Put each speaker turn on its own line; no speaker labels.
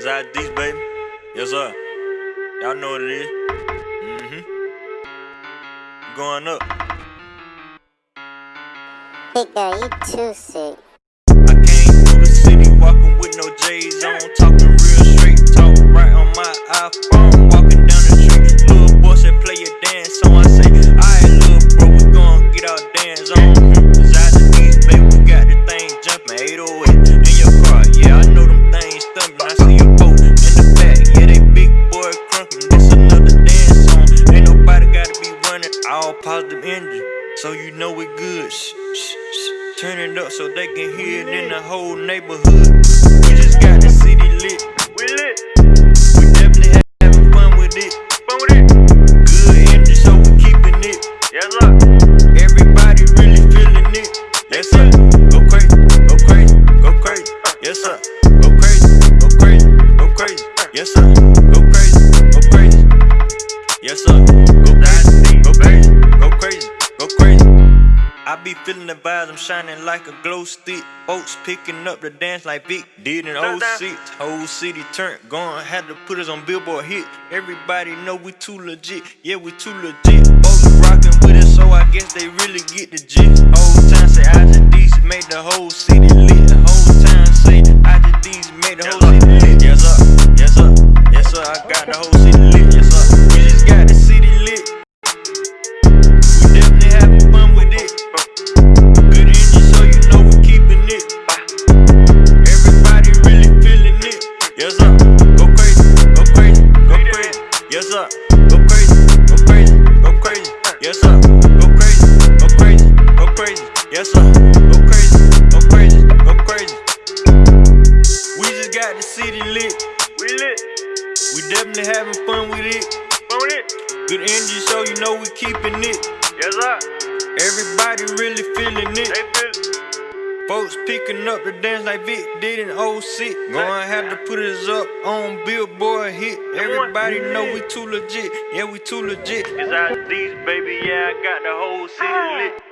Zod D's, baby. Yes, sir. Y'all know what it is. Mm-hmm. Going up.
Big girl, you too sick.
I came through the city walking with no J's on, talking real straight, talk right on my iPhone, walking all positive energy, so you know we good. Shh, shh, shh. Turn it up so they can hear it in the whole neighborhood. We just got the city lit. We lit. We definitely having fun with it. Fun with it. Good energy, so we keeping it. Yes, sir. Everybody really feeling it. Yes, sir. Go crazy, go crazy, go crazy. Yes, sir. Go crazy, go crazy, go crazy. Yes, sir. I be feeling the vibes, I'm shining like a glow stick. Folks picking up the dance like Vic did in 06. Whole city turned, gone, had to put us on Billboard hit. Everybody know we too legit, yeah, we too legit. Folks rocking with us, so I guess they really get the gist. Whole time say I just these made the whole city lit. The whole time say I just these made the whole city lit. Yes, sir, yes, sir, yes, sir, I got the whole city lit. Yes, sir, we just got the city lit. We definitely having fun Yes, sir. Go crazy, go crazy, go crazy. We just got the city lit. We lit. We definitely having fun with it. Fun with it. Good energy, so you know we keeping it. Yes, sir. Everybody really feeling it. They feel it. Folks picking up the dance like Vic did in 06. Gonna have to put us up on Billboard hit. Everybody know we too legit. Yeah, we too legit. It's our these, baby. Yeah, I got the whole city ah. lit.